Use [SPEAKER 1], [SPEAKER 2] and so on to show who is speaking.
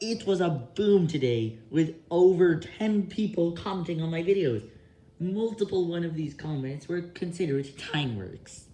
[SPEAKER 1] It was a boom today, with over 10 people commenting on my videos. Multiple one of these comments were considered time works.